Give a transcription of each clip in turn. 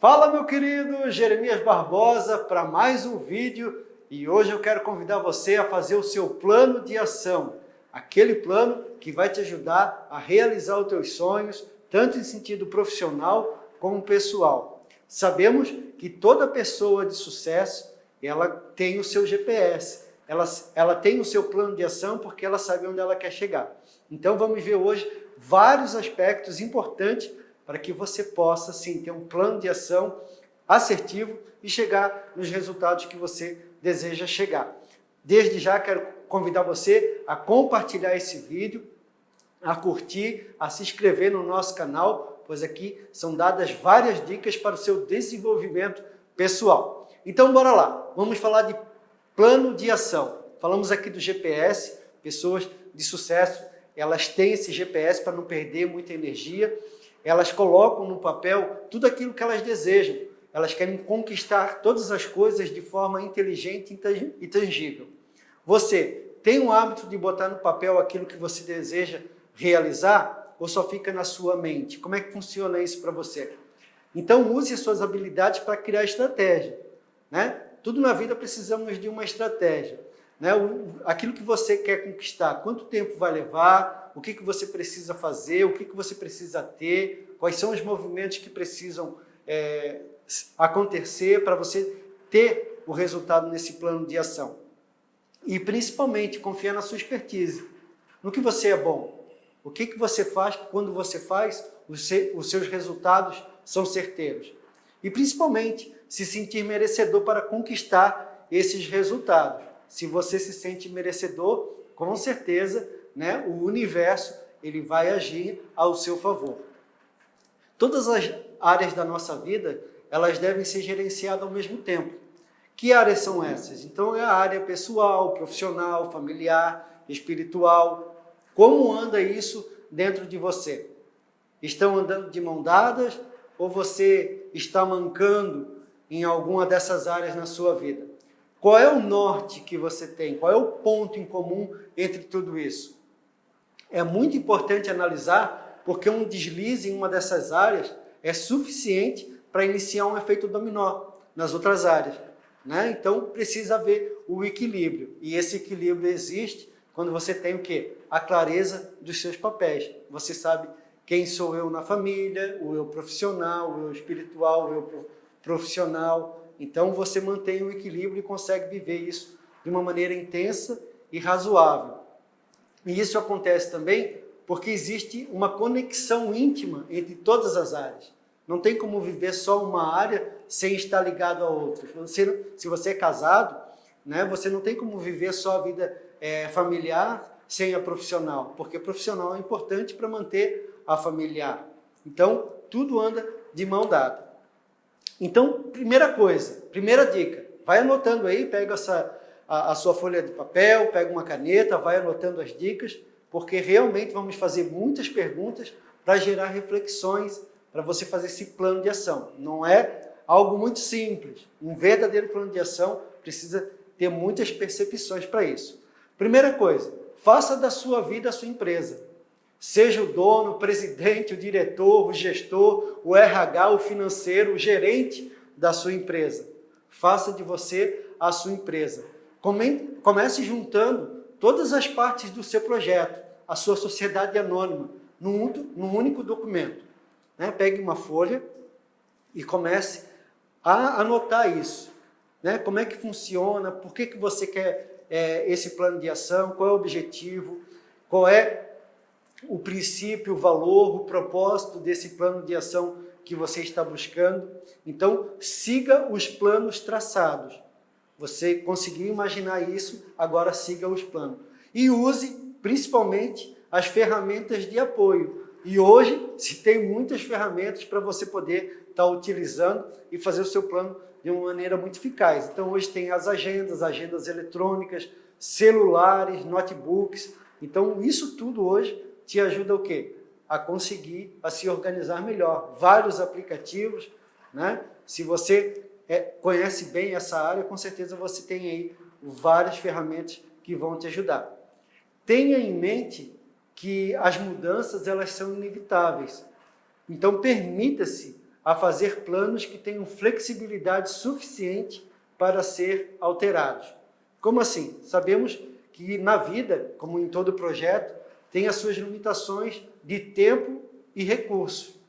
Fala meu querido Jeremias Barbosa para mais um vídeo e hoje eu quero convidar você a fazer o seu plano de ação, aquele plano que vai te ajudar a realizar os teus sonhos, tanto em sentido profissional como pessoal. Sabemos que toda pessoa de sucesso, ela tem o seu GPS, ela, ela tem o seu plano de ação porque ela sabe onde ela quer chegar. Então vamos ver hoje vários aspectos importantes para que você possa, sim, ter um plano de ação assertivo e chegar nos resultados que você deseja chegar. Desde já quero convidar você a compartilhar esse vídeo, a curtir, a se inscrever no nosso canal, pois aqui são dadas várias dicas para o seu desenvolvimento pessoal. Então, bora lá. Vamos falar de plano de ação. Falamos aqui do GPS, pessoas de sucesso, elas têm esse GPS para não perder muita energia, elas colocam no papel tudo aquilo que elas desejam. Elas querem conquistar todas as coisas de forma inteligente e tangível. Você tem o hábito de botar no papel aquilo que você deseja realizar ou só fica na sua mente? Como é que funciona isso para você? Então use as suas habilidades para criar estratégia. Né? Tudo na vida precisamos de uma estratégia. Né? O, aquilo que você quer conquistar, quanto tempo vai levar, o que, que você precisa fazer, o que, que você precisa ter, quais são os movimentos que precisam é, acontecer para você ter o resultado nesse plano de ação. E principalmente confiar na sua expertise, no que você é bom. O que, que você faz quando você faz, os, os seus resultados são certeiros. E principalmente se sentir merecedor para conquistar esses resultados. Se você se sente merecedor, com certeza né, o universo ele vai agir ao seu favor. Todas as áreas da nossa vida, elas devem ser gerenciadas ao mesmo tempo. Que áreas são essas? Então é a área pessoal, profissional, familiar, espiritual. Como anda isso dentro de você? Estão andando de mão dadas ou você está mancando em alguma dessas áreas na sua vida? Qual é o norte que você tem? Qual é o ponto em comum entre tudo isso? é muito importante analisar porque um deslize em uma dessas áreas é suficiente para iniciar um efeito dominó nas outras áreas. Né? Então precisa haver o equilíbrio e esse equilíbrio existe quando você tem o quê? A clareza dos seus papéis. Você sabe quem sou eu na família, o eu profissional, o eu espiritual, o eu profissional. Então você mantém o equilíbrio e consegue viver isso de uma maneira intensa e razoável. E isso acontece também porque existe uma conexão íntima entre todas as áreas. Não tem como viver só uma área sem estar ligado a outra. Você, se você é casado, né, você não tem como viver só a vida é, familiar sem a profissional, porque a profissional é importante para manter a familiar. Então, tudo anda de mão dada. Então, primeira coisa, primeira dica, vai anotando aí, pega essa, a, a sua folha de papel, pega uma caneta, vai anotando as dicas, porque realmente vamos fazer muitas perguntas para gerar reflexões, para você fazer esse plano de ação. Não é algo muito simples. Um verdadeiro plano de ação precisa ter muitas percepções para isso. Primeira coisa, faça da sua vida a sua empresa. Seja o dono, o presidente, o diretor, o gestor, o RH, o financeiro, o gerente da sua empresa. Faça de você a sua empresa. Comece juntando todas as partes do seu projeto, a sua sociedade anônima, num, único documento. Né? Pegue uma folha e comece a anotar isso. Né? Como é que funciona, por que, que você quer é, esse plano de ação, qual é o objetivo, qual é o princípio, o valor, o propósito desse plano de ação que você está buscando. Então, siga os planos traçados. Você conseguiu imaginar isso, agora siga os planos. E use, principalmente, as ferramentas de apoio. E hoje se tem muitas ferramentas para você poder estar tá utilizando e fazer o seu plano de uma maneira muito eficaz. Então hoje tem as agendas, agendas eletrônicas, celulares, notebooks. Então isso tudo hoje te ajuda o quê? A conseguir, a se organizar melhor. Vários aplicativos, né? Se você é, conhece bem essa área, com certeza você tem aí várias ferramentas que vão te ajudar. Tenha em mente que as mudanças elas são inevitáveis. Então permita-se a fazer planos que tenham flexibilidade suficiente para ser alterados. Como assim? Sabemos que na vida, como em todo projeto, tem as suas limitações de tempo e recurso.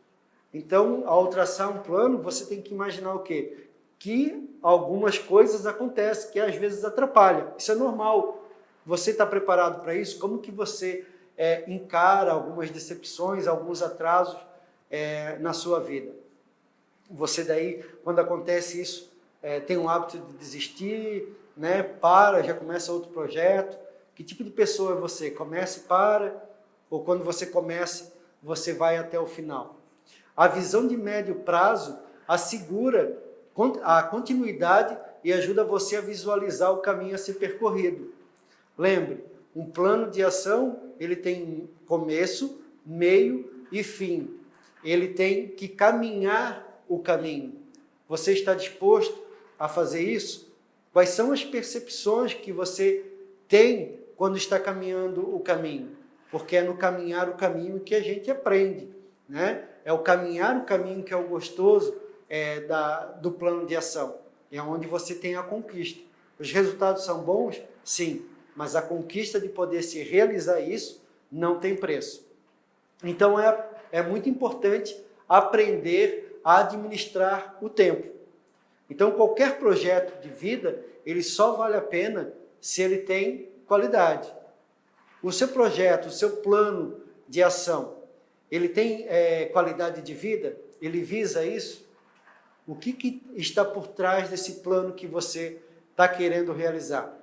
Então, ao traçar um plano, você tem que imaginar o quê? Que algumas coisas acontecem, que às vezes atrapalham. Isso é normal. Você está preparado para isso? Como que você é, encara algumas decepções, alguns atrasos é, na sua vida? Você daí, quando acontece isso, é, tem um hábito de desistir, né? para, já começa outro projeto. Que tipo de pessoa é você? Começa e para? Ou quando você começa, você vai até o final? A visão de médio prazo assegura a continuidade e ajuda você a visualizar o caminho a ser percorrido. Lembre, um plano de ação, ele tem começo, meio e fim. Ele tem que caminhar o caminho. Você está disposto a fazer isso? Quais são as percepções que você tem quando está caminhando o caminho? Porque é no caminhar o caminho que a gente aprende, né? É o caminhar o caminho que é o gostoso é, da, do plano de ação. É onde você tem a conquista. Os resultados são bons? Sim. Mas a conquista de poder se realizar isso não tem preço. Então é, é muito importante aprender a administrar o tempo. Então qualquer projeto de vida, ele só vale a pena se ele tem qualidade. O seu projeto, o seu plano de ação, ele tem é, qualidade de vida? Ele visa isso? O que, que está por trás desse plano que você está querendo realizar?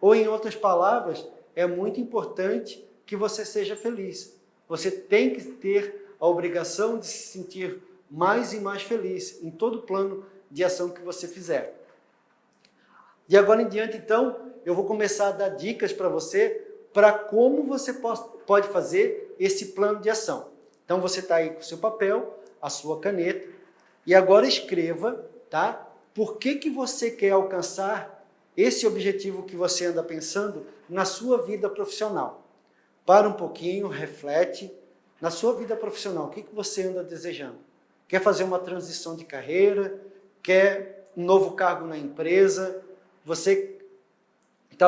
Ou, em outras palavras, é muito importante que você seja feliz. Você tem que ter a obrigação de se sentir mais e mais feliz em todo plano de ação que você fizer. De agora em diante, então, eu vou começar a dar dicas para você para como você pode fazer esse plano de ação. Então você está aí com o seu papel, a sua caneta, e agora escreva, tá? Por que, que você quer alcançar esse objetivo que você anda pensando na sua vida profissional. Para um pouquinho, reflete. Na sua vida profissional, o que, que você anda desejando? Quer fazer uma transição de carreira? Quer um novo cargo na empresa? Você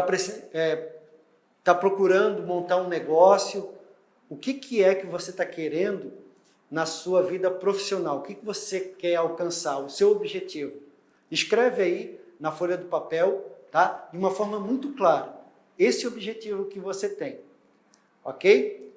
está é, tá procurando montar um negócio? o que, que é que você está querendo na sua vida profissional, o que, que você quer alcançar, o seu objetivo. Escreve aí na folha do papel, tá? de uma forma muito clara, esse objetivo que você tem, ok?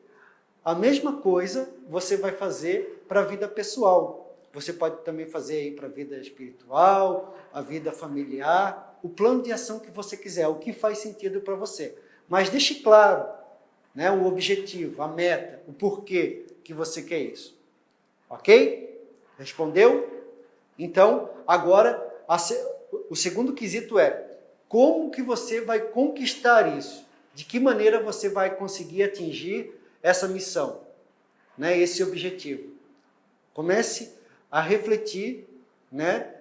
A mesma coisa você vai fazer para a vida pessoal, você pode também fazer aí para a vida espiritual, a vida familiar, o plano de ação que você quiser, o que faz sentido para você. Mas deixe claro, né, o objetivo, a meta, o porquê que você quer isso. Ok? Respondeu? Então, agora, a, o segundo quesito é, como que você vai conquistar isso? De que maneira você vai conseguir atingir essa missão, né, esse objetivo? Comece a refletir né,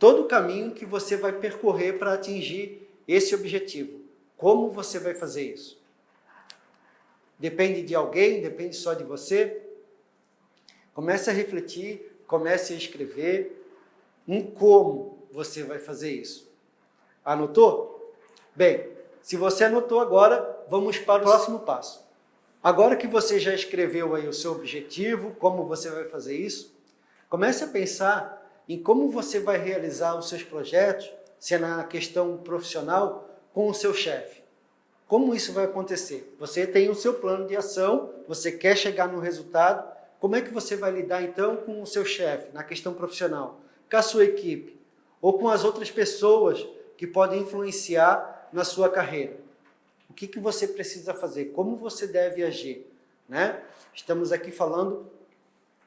todo o caminho que você vai percorrer para atingir esse objetivo. Como você vai fazer isso? Depende de alguém? Depende só de você? Comece a refletir, comece a escrever em como você vai fazer isso. Anotou? Bem, se você anotou agora, vamos para o próximo passo. Agora que você já escreveu aí o seu objetivo, como você vai fazer isso, comece a pensar em como você vai realizar os seus projetos, se é na questão profissional, com o seu chefe. Como isso vai acontecer? Você tem o seu plano de ação, você quer chegar no resultado, como é que você vai lidar então com o seu chefe, na questão profissional, com a sua equipe, ou com as outras pessoas que podem influenciar na sua carreira? O que, que você precisa fazer? Como você deve agir? Né? Estamos aqui falando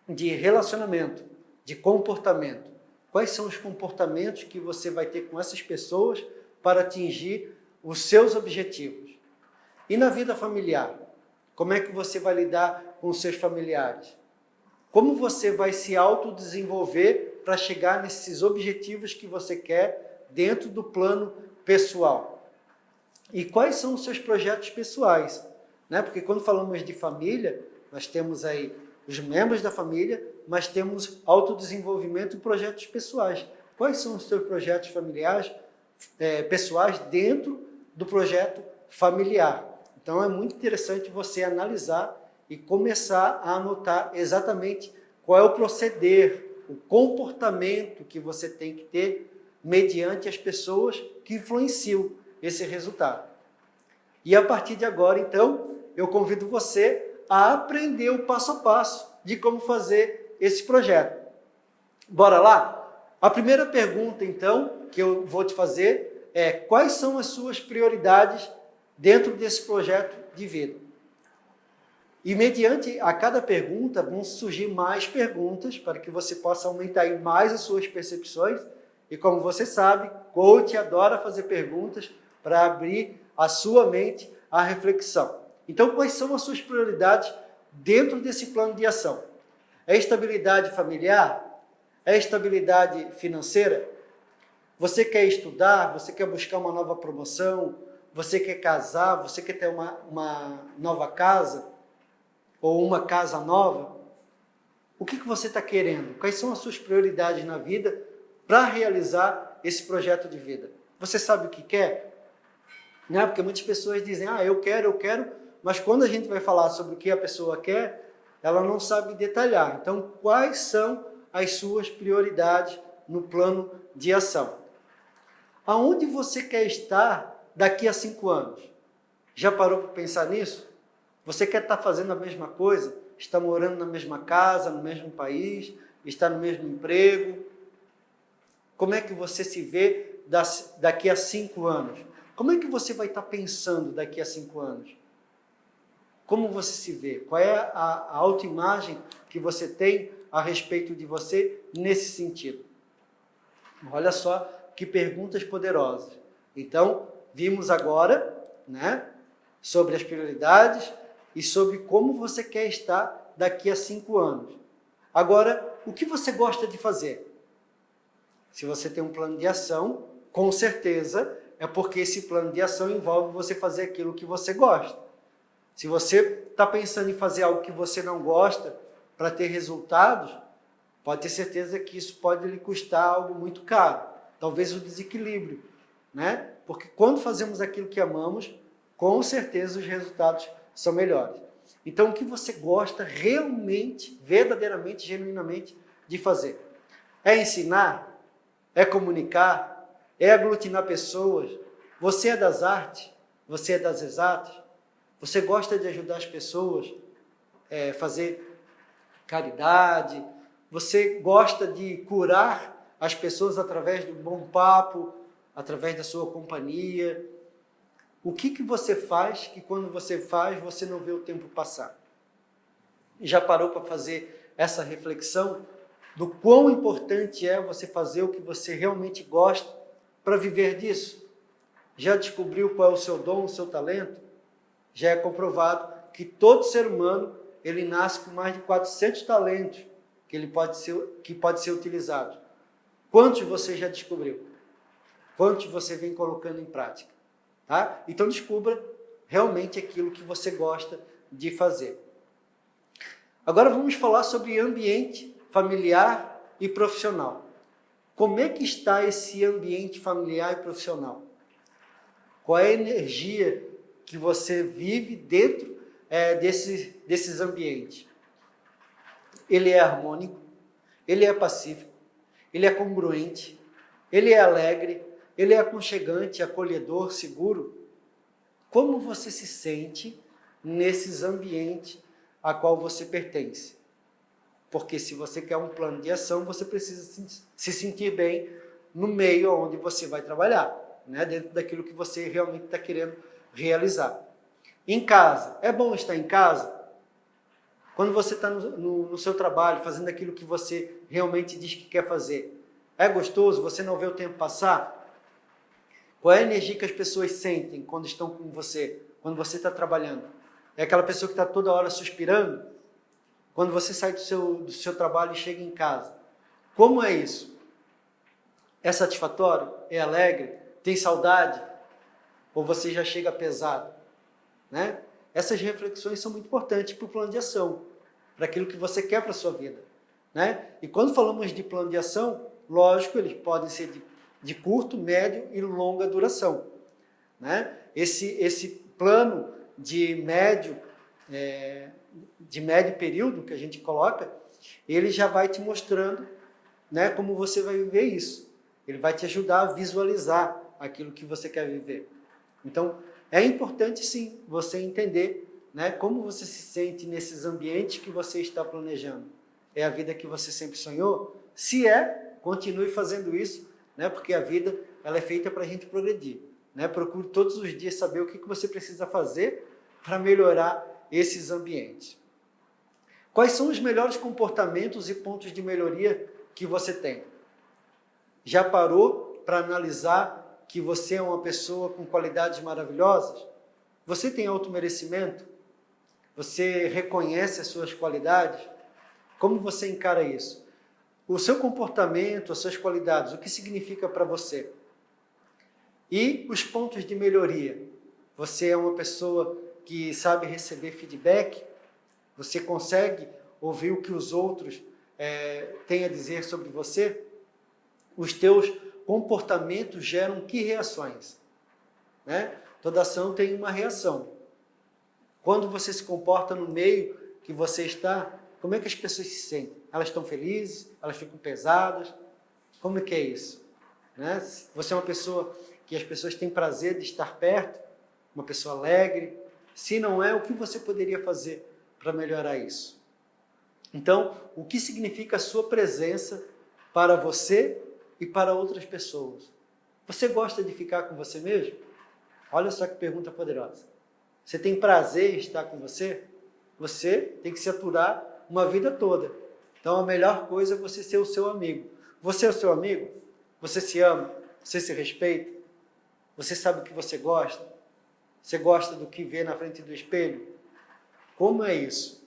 de relacionamento, de comportamento. Quais são os comportamentos que você vai ter com essas pessoas para atingir os seus objetivos? E na vida familiar? Como é que você vai lidar com os seus familiares? Como você vai se autodesenvolver para chegar nesses objetivos que você quer dentro do plano pessoal? E quais são os seus projetos pessoais? Né? Porque quando falamos de família, nós temos aí os membros da família, mas temos autodesenvolvimento e projetos pessoais. Quais são os seus projetos familiares, é, pessoais dentro do projeto familiar? Então é muito interessante você analisar e começar a anotar exatamente qual é o proceder, o comportamento que você tem que ter mediante as pessoas que influenciam esse resultado. E a partir de agora, então, eu convido você a aprender o passo a passo de como fazer esse projeto. Bora lá? A primeira pergunta, então, que eu vou te fazer é quais são as suas prioridades dentro desse projeto de vida? E mediante a cada pergunta vão surgir mais perguntas para que você possa aumentar mais as suas percepções. E como você sabe, coach adora fazer perguntas para abrir a sua mente à reflexão. Então, quais são as suas prioridades dentro desse plano de ação? É estabilidade familiar? É estabilidade financeira? Você quer estudar? Você quer buscar uma nova promoção? Você quer casar? Você quer ter uma, uma nova casa? Ou uma casa nova? O que, que você está querendo? Quais são as suas prioridades na vida para realizar esse projeto de vida? Você sabe o que quer? Né? Porque muitas pessoas dizem, ah, eu quero, eu quero, mas quando a gente vai falar sobre o que a pessoa quer, ela não sabe detalhar. Então, quais são as suas prioridades no plano de ação? Aonde você quer estar daqui a cinco anos? Já parou para pensar nisso? Você quer estar fazendo a mesma coisa? Está morando na mesma casa, no mesmo país? Está no mesmo emprego? Como é que você se vê daqui a cinco anos? Como é que você vai estar pensando daqui a cinco anos? Como você se vê? Qual é a, autoimagem que você tem a respeito de você nesse sentido? Olha só que perguntas poderosas. Então, vimos agora né, sobre as prioridades e sobre como você quer estar daqui a cinco anos. Agora, o que você gosta de fazer? Se você tem um plano de ação, com certeza é porque esse plano de ação envolve você fazer aquilo que você gosta. Se você está pensando em fazer algo que você não gosta para ter resultados, pode ter certeza que isso pode lhe custar algo muito caro. Talvez o desequilíbrio, né? Porque quando fazemos aquilo que amamos, com certeza os resultados são melhores. Então, o que você gosta realmente, verdadeiramente, genuinamente de fazer? É ensinar? É comunicar? é aglutinar pessoas. Você é das artes, você é das exatas, você gosta de ajudar as pessoas, é, fazer caridade, você gosta de curar as pessoas através do bom papo, através da sua companhia. O que, que você faz que quando você faz, você não vê o tempo passar? Já parou para fazer essa reflexão do quão importante é você fazer o que você realmente gosta para viver disso? Já descobriu qual é o seu dom, o seu talento? Já é comprovado que todo ser humano ele nasce com mais de 400 talentos que ele pode ser que pode ser utilizado. Quantos você já descobriu? Quantos você vem colocando em prática? Tá? Então descubra realmente aquilo que você gosta de fazer. Agora vamos falar sobre ambiente familiar e profissional. Como é que está esse ambiente familiar e profissional? Qual é a energia que você vive dentro é, desse, desses ambientes? Ele é harmônico, ele é pacífico, ele é congruente, ele é alegre, ele é aconchegante, acolhedor, seguro. Como você se sente nesses ambientes a qual você pertence? Porque se você quer um plano de ação, você precisa se sentir bem no meio onde você vai trabalhar, né? dentro daquilo que você realmente está querendo realizar. Em casa, é bom estar em casa? Quando você está no, no, no seu trabalho, fazendo aquilo que você realmente diz que quer fazer, é gostoso? Você não vê o tempo passar? Qual é a energia que as pessoas sentem quando estão com você, quando você está trabalhando? É aquela pessoa que está toda hora suspirando? Quando você sai do seu, do seu trabalho e chega em casa. Como é isso? É satisfatório? É alegre? Tem saudade? Ou você já chega pesado? Né? Essas reflexões são muito importantes para o plano de ação. para aquilo que você quer para a sua vida. Né? E quando falamos de plano de ação, lógico, eles podem ser de, de curto, médio e longa duração. Né? Esse, esse plano de médio, é, de médio período que a gente coloca, ele já vai te mostrando né, como você vai viver isso. Ele vai te ajudar a visualizar aquilo que você quer viver. Então, é importante sim você entender né, como você se sente nesses ambientes que você está planejando. É a vida que você sempre sonhou? Se é, continue fazendo isso, né, porque a vida ela é feita para a gente progredir. Né? Procure todos os dias saber o que você precisa fazer para melhorar esses ambientes. Quais são os melhores comportamentos e pontos de melhoria que você tem? Já parou para analisar que você é uma pessoa com qualidades maravilhosas? Você tem automerecimento? Você reconhece as suas qualidades? Como você encara isso? O seu comportamento, as suas qualidades, o que significa para você? E os pontos de melhoria. Você é uma pessoa que sabe receber feedback? Você consegue ouvir o que os outros é, têm a dizer sobre você? Os teus comportamentos geram que reações? Né? Toda ação tem uma reação. Quando você se comporta no meio que você está, como é que as pessoas se sentem? Elas estão felizes? Elas ficam pesadas? Como é que é isso? Né? Você é uma pessoa que as pessoas têm prazer de estar perto, uma pessoa alegre. Se não é, o que você poderia fazer para melhorar isso? Então, o que significa a sua presença para você e para outras pessoas? Você gosta de ficar com você mesmo? Olha só que pergunta poderosa. Você tem prazer em estar com você? Você tem que se aturar uma vida toda. Então a melhor coisa é você ser o seu amigo. Você é o seu amigo? Você se ama? Você se respeita? Você sabe o que você gosta? Você gosta do que vê na frente do espelho? Como é isso?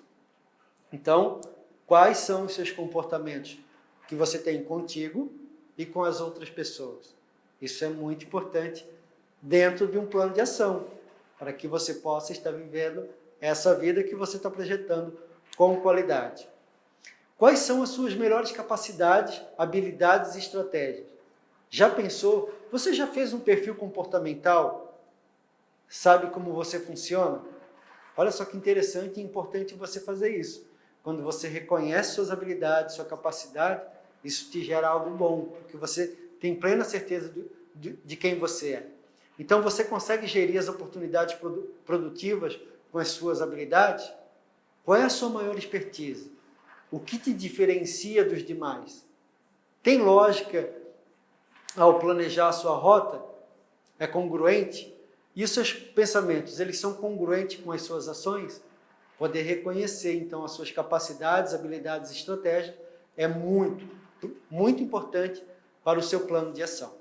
Então, quais são os seus comportamentos que você tem contigo e com as outras pessoas? Isso é muito importante dentro de um plano de ação para que você possa estar vivendo essa vida que você está projetando com qualidade. Quais são as suas melhores capacidades, habilidades e estratégias? Já pensou? Você já fez um perfil comportamental? Sabe como você funciona? Olha só que interessante e importante você fazer isso. Quando você reconhece suas habilidades, sua capacidade, isso te gera algo bom, porque você tem plena certeza de, de quem você é. Então você consegue gerir as oportunidades produtivas com as suas habilidades? Qual é a sua maior expertise? O que te diferencia dos demais? Tem lógica ao planejar a sua rota? É congruente? E os seus pensamentos, eles são congruentes com as suas ações? Poder reconhecer, então, as suas capacidades, habilidades e estratégias é muito, muito importante para o seu plano de ação.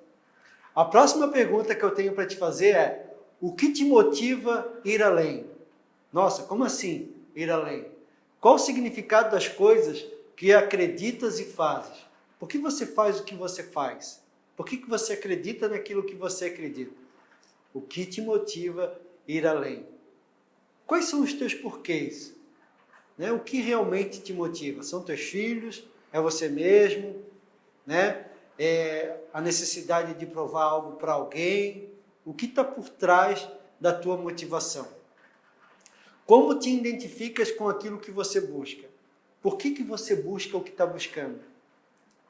A próxima pergunta que eu tenho para te fazer é: o que te motiva ir além? Nossa, como assim ir além? Qual o significado das coisas que acreditas e fazes? Por que você faz o que você faz? Por que, você acredita naquilo que você acredita? O que te motiva ir além? Quais são os teus porquês? Né? O que realmente te motiva? São teus filhos? É você mesmo? Né? é, a necessidade de provar algo para alguém? O que está por trás da tua motivação? Como te identificas com aquilo que você busca? Por que, que você busca o que está buscando?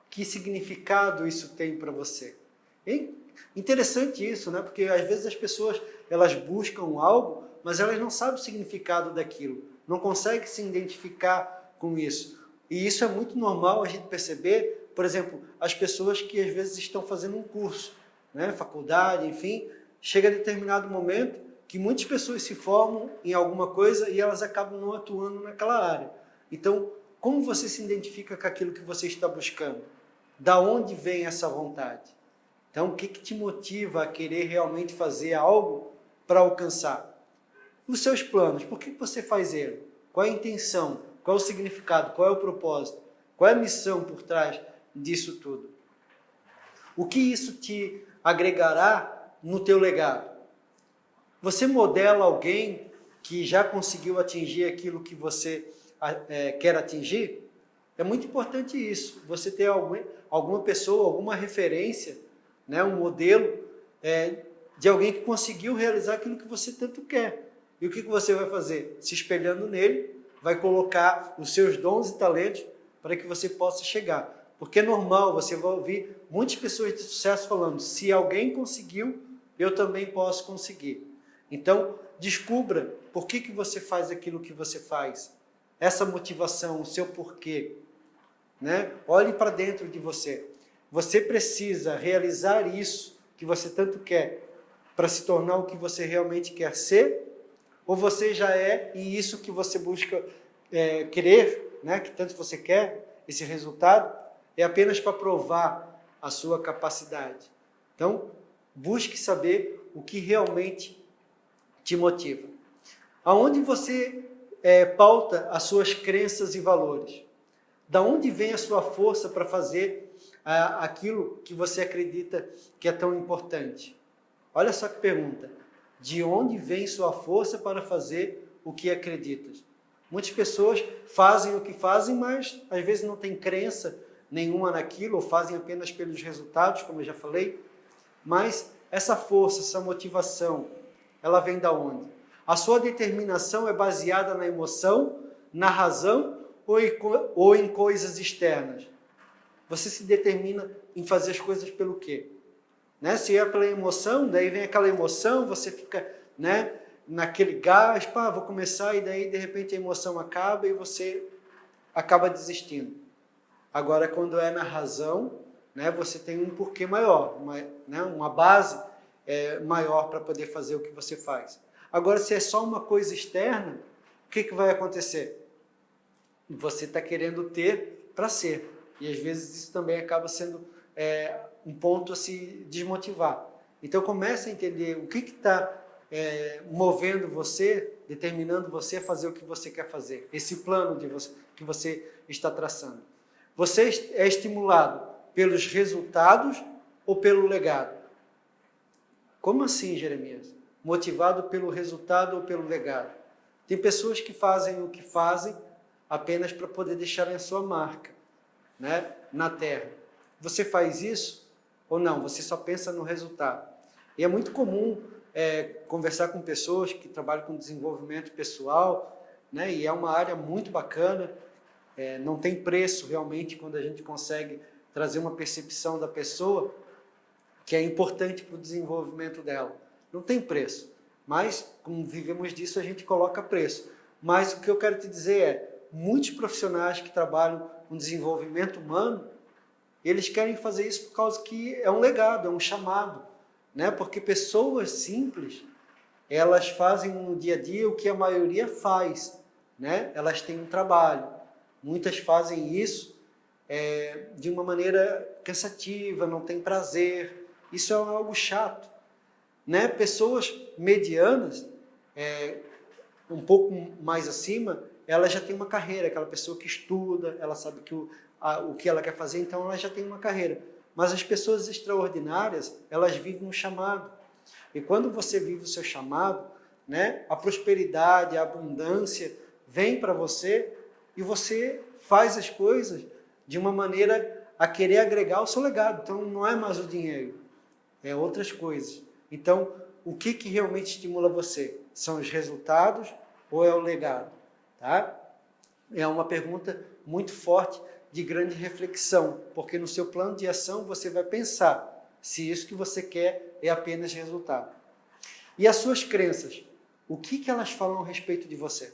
Que significado isso tem para você? É interessante isso, né? Porque às vezes as pessoas elas buscam algo, mas elas não sabem o significado daquilo, não conseguem se identificar com isso. E isso é muito normal a gente perceber por exemplo, as pessoas que às vezes estão fazendo um curso, né, faculdade, enfim, chega a determinado momento que muitas pessoas se formam em alguma coisa e elas acabam não atuando naquela área. Então, como você se identifica com aquilo que você está buscando? Da onde vem essa vontade? Então, o que, que te motiva a querer realmente fazer algo para alcançar? Os seus planos, por que você faz ele? Qual a intenção? Qual é o significado? Qual é o propósito? Qual é a missão por trás disso tudo? O que isso te agregará no teu legado? Você modela alguém que já conseguiu atingir aquilo que você é, quer atingir, é muito importante isso. Você ter algum, alguma pessoa, alguma referência, né, um modelo é, de alguém que conseguiu realizar aquilo que você tanto quer. E o que, que você vai fazer? Se espelhando nele, vai colocar os seus dons e talentos para que você possa chegar. Porque é normal, você vai ouvir muitas pessoas de sucesso falando, se alguém conseguiu, eu também posso conseguir. Então, descubra por que, que você faz aquilo que você faz. Essa motivação, o seu porquê. Né? Olhe para dentro de você. Você precisa realizar isso que você tanto quer para se tornar o que você realmente quer ser? Ou você já é e isso que você busca é, querer, né? que tanto você quer, esse resultado, é apenas para provar a sua capacidade. Então, busque saber o que realmente te motiva. Aonde você é, pauta as suas crenças e valores? Da onde vem a sua força para fazer aquilo que você acredita que é tão importante? Olha só que pergunta. De onde vem sua força para fazer o que acreditas? Muitas pessoas fazem o que fazem, mas às vezes não têm crença nenhuma naquilo, ou fazem apenas pelos resultados, como eu já falei. Mas essa força, essa motivação, ela vem da onde? A sua determinação é baseada na emoção, na razão ou em, ou em coisas externas? Você se determina em fazer as coisas pelo quê? Né? Se é pela emoção, daí vem aquela emoção, você fica né, naquele gás, pá, vou começar, e daí de repente a emoção acaba e você acaba desistindo. Agora, quando é na razão, né, você tem um porquê maior, uma, né, uma base é, maior para poder fazer o que você faz. Agora, se é só uma coisa externa, o que, que vai acontecer? Você está querendo ter para ser. E às vezes isso também acaba sendo é, um ponto a se desmotivar. Então comece a entender o que está é, movendo você, determinando você a fazer o que você quer fazer. Esse plano de você, que você está traçando. Você é estimulado pelos resultados ou pelo legado? Como assim, Jeremias? Motivado pelo resultado ou pelo legado? Tem pessoas que fazem o que fazem apenas para poder deixarem a sua marca né, na terra. Você faz isso ou não? Você só pensa no resultado. E é muito comum é, conversar com pessoas que trabalham com desenvolvimento pessoal, né, e é uma área muito bacana, é, não tem preço realmente quando a gente consegue trazer uma percepção da pessoa que é importante para o desenvolvimento dela. Não tem preço, mas como vivemos disso, a gente coloca preço. Mas o que eu quero te dizer é, muitos profissionais que trabalham com desenvolvimento humano, eles querem fazer isso por causa que é um legado, é um chamado. Né? Porque pessoas simples, elas fazem no dia a dia o que a maioria faz. Né? Elas têm um trabalho, Muitas fazem isso é, de uma maneira cansativa, não tem prazer. Isso é algo chato. Né? Pessoas medianas, é, um pouco mais acima, ela já tem uma carreira, aquela pessoa que estuda, ela sabe que o, a, o que ela quer fazer, então ela já tem uma carreira. Mas as pessoas extraordinárias, elas vivem um chamado. E quando você vive o seu chamado, né, a prosperidade, a abundância vem para você e você faz as coisas de uma maneira a querer agregar o seu legado. Então, não é mais o dinheiro, é outras coisas. Então, o que, que realmente estimula você? São os resultados ou é o legado? Tá? É uma pergunta muito forte de grande reflexão, porque no seu plano de ação você vai pensar se isso que você quer é apenas resultado. E as suas crenças, o que, que elas falam a respeito de você?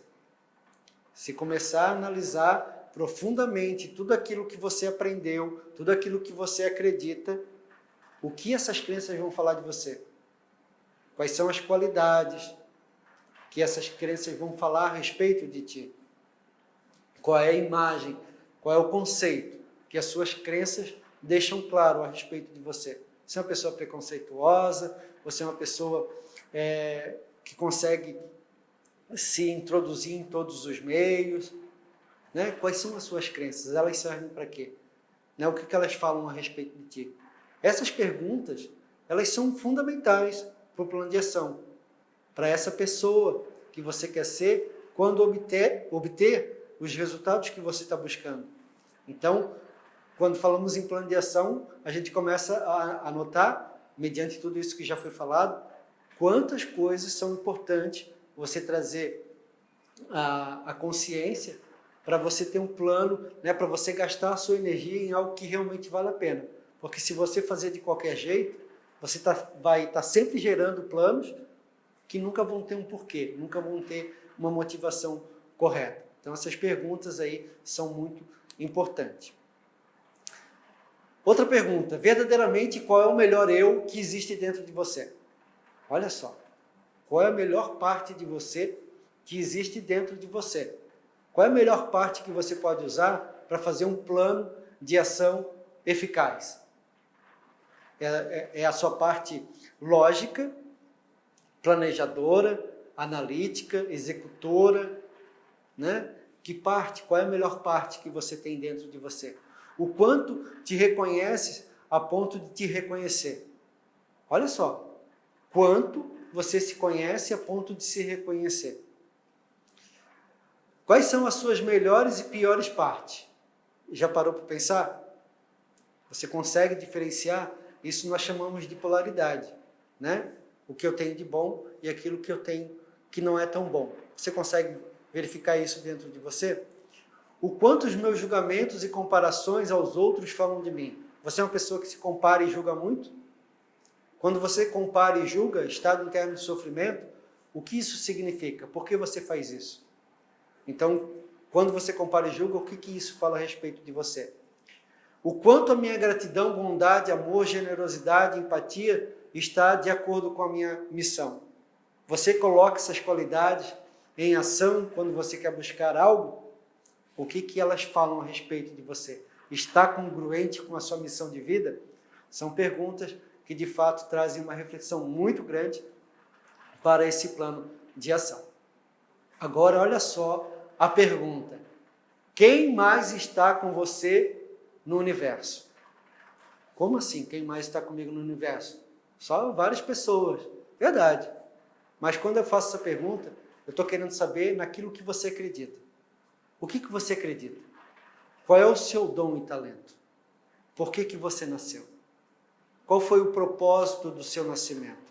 Se começar a analisar profundamente tudo aquilo que você aprendeu, tudo aquilo que você acredita, o que essas crenças vão falar de você? Quais são as qualidades que essas crenças vão falar a respeito de ti? Qual é a imagem, qual é o conceito que as suas crenças deixam claro a respeito de você? Você é uma pessoa preconceituosa? Você é uma pessoa é, que consegue se introduzir em todos os meios. Né? Quais são as suas crenças? Elas servem para quê? Né? O que, que elas falam a respeito de ti? Essas perguntas, elas são fundamentais para o plano de ação. Para essa pessoa que você quer ser, quando obter, obter os resultados que você está buscando. Então, quando falamos em plano de ação, a gente começa a anotar, mediante tudo isso que já foi falado, quantas coisas são importantes você trazer a, a consciência para você ter um plano, né, para você gastar a sua energia em algo que realmente vale a pena. Porque se você fazer de qualquer jeito, você tá, vai estar tá sempre gerando planos que nunca vão ter um porquê, nunca vão ter uma motivação correta. Então essas perguntas aí são muito importantes. Outra pergunta, verdadeiramente qual é o melhor eu que existe dentro de você? Olha só, qual é a melhor parte de você que existe dentro de você? Qual é a melhor parte que você pode usar para fazer um plano de ação eficaz? É, é, é a sua parte lógica, planejadora, analítica, executora, né? Que parte, qual é a melhor parte que você tem dentro de você? O quanto te reconhece a ponto de te reconhecer. Olha só, quanto você se conhece a ponto de se reconhecer. Quais são as suas melhores e piores partes? Já parou para pensar? Você consegue diferenciar? Isso nós chamamos de polaridade, né? O que eu tenho de bom e aquilo que eu tenho que não é tão bom. Você consegue verificar isso dentro de você? O quanto os meus julgamentos e comparações aos outros falam de mim? Você é uma pessoa que se compara e julga muito? Quando você compara e julga, estado interno de sofrimento, o que isso significa? Por que você faz isso? Então, quando você compara e julga, o que, que isso fala a respeito de você? O quanto a minha gratidão, bondade, amor, generosidade, empatia está de acordo com a minha missão. Você coloca essas qualidades em ação quando você quer buscar algo? O que, que elas falam a respeito de você? Está congruente com a sua missão de vida? São perguntas que de fato trazem uma reflexão muito grande para esse plano de ação. Agora, olha só a pergunta: quem mais está com você no universo? Como assim? Quem mais está comigo no universo? Só várias pessoas. Verdade. Mas quando eu faço essa pergunta, eu estou querendo saber naquilo que você acredita. O que, que você acredita? Qual é o seu dom e talento? Por que, que você nasceu? Qual foi o propósito do seu nascimento?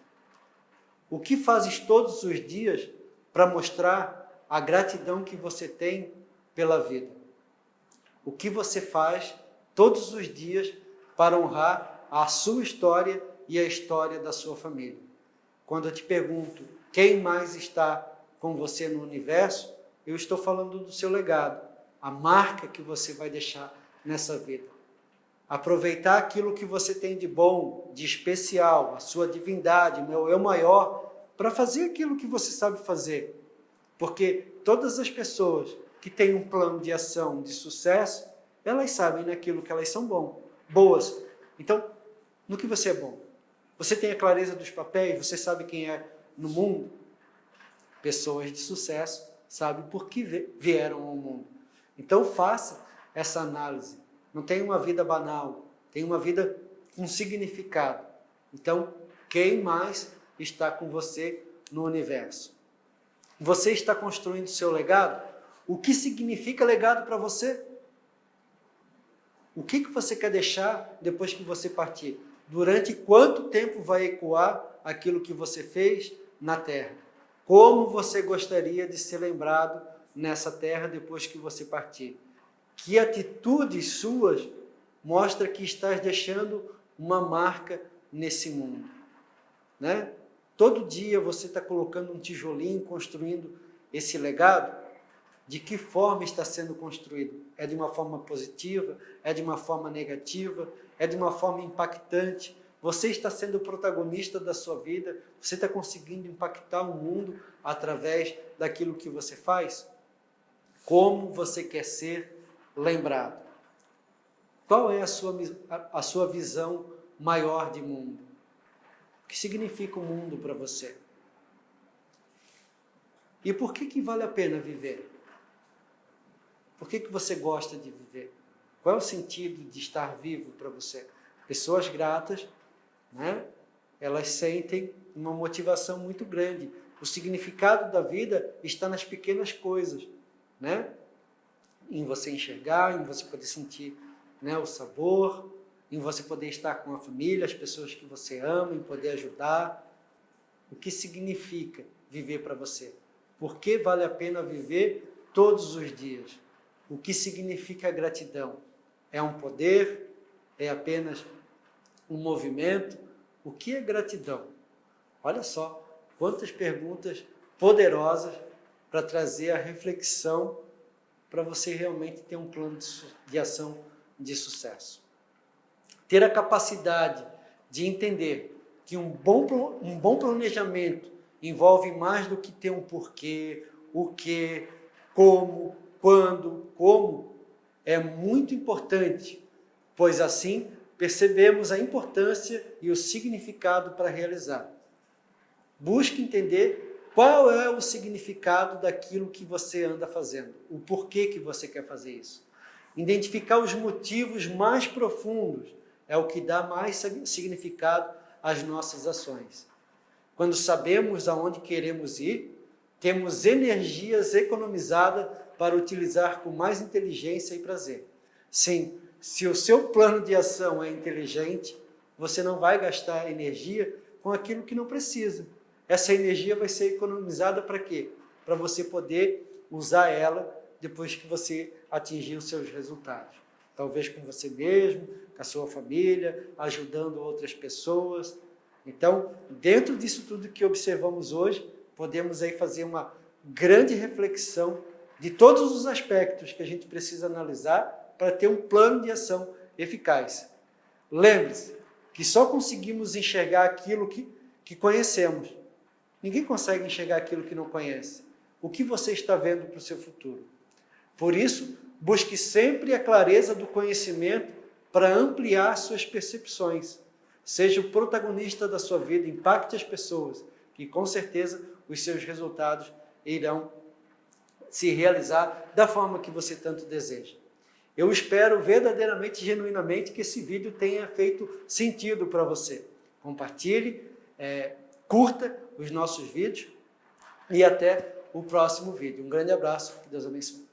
O que fazes todos os dias para mostrar a gratidão que você tem pela vida. O que você faz todos os dias para honrar a sua história e a história da sua família. Quando eu te pergunto quem mais está com você no universo, eu estou falando do seu legado, a marca que você vai deixar nessa vida. Aproveitar aquilo que você tem de bom, de especial, a sua divindade, meu eu maior, para fazer aquilo que você sabe fazer porque todas as pessoas que têm um plano de ação de sucesso, elas sabem naquilo que elas são bom, boas. Então, no que você é bom? Você tem a clareza dos papéis, você sabe quem é no mundo? Pessoas de sucesso sabem por que vieram ao mundo. Então, faça essa análise. Não tem uma vida banal, tem uma vida com significado. Então, quem mais está com você no universo? Você está construindo seu legado? O que significa legado para você? O que, que você quer deixar depois que você partir? Durante quanto tempo vai ecoar aquilo que você fez na terra? Como você gostaria de ser lembrado nessa terra depois que você partir? Que atitudes suas mostra que estás deixando uma marca nesse mundo? Né? Todo dia você está colocando um tijolinho, construindo esse legado. De que forma está sendo construído? É de uma forma positiva? É de uma forma negativa? É de uma forma impactante? Você está sendo o protagonista da sua vida? Você está conseguindo impactar o mundo através daquilo que você faz? Como você quer ser lembrado? Qual é a sua, a, sua visão maior de mundo? que significa o mundo para você? E por que, que vale a pena viver? Por que, que você gosta de viver? Qual é o sentido de estar vivo para você? Pessoas gratas, né? elas sentem uma motivação muito grande. O significado da vida está nas pequenas coisas. Né? em você enxergar, em você poder sentir né, o sabor, em você poder estar com a família, as pessoas que você ama, em poder ajudar. O que significa viver para você? Por que vale a pena viver todos os dias? O que significa gratidão? É um poder? É apenas um movimento? O que é gratidão? Olha só quantas perguntas poderosas para trazer a reflexão para você realmente ter um plano de ação de sucesso. Ter a capacidade de entender que um bom, um bom planejamento envolve mais do que ter um porquê, o que, como, quando, como, é muito importante, pois assim percebemos a importância e o significado para realizar. Busque entender qual é o significado daquilo que você anda fazendo, o porquê que você quer fazer isso. Identificar os motivos mais profundos é o que dá mais significado às nossas ações. Quando sabemos aonde queremos ir, temos energias economizadas para utilizar com mais inteligência e prazer. Sim, se o seu plano de ação é inteligente, você não vai gastar energia com aquilo que não precisa. Essa energia vai ser economizada para quê? Para você poder usar ela depois que você atingir os seus resultados. Talvez com você mesmo, com a sua família, ajudando outras pessoas. Então, dentro disso tudo que observamos hoje, podemos aí fazer uma grande reflexão de todos os aspectos que a gente precisa analisar para ter um plano de ação eficaz. Lembre-se que só conseguimos enxergar aquilo que, que conhecemos. Ninguém consegue enxergar aquilo que não conhece. O que você está vendo para o seu futuro? Por isso, busque sempre a clareza do conhecimento para ampliar suas percepções. Seja o protagonista da sua vida, impacte as pessoas, que com certeza os seus resultados irão se realizar da forma que você tanto deseja. Eu espero verdadeiramente, genuinamente, que esse vídeo tenha feito sentido para você. Compartilhe, é, curta os nossos vídeos e até o próximo vídeo. Um grande abraço, que Deus abençoe.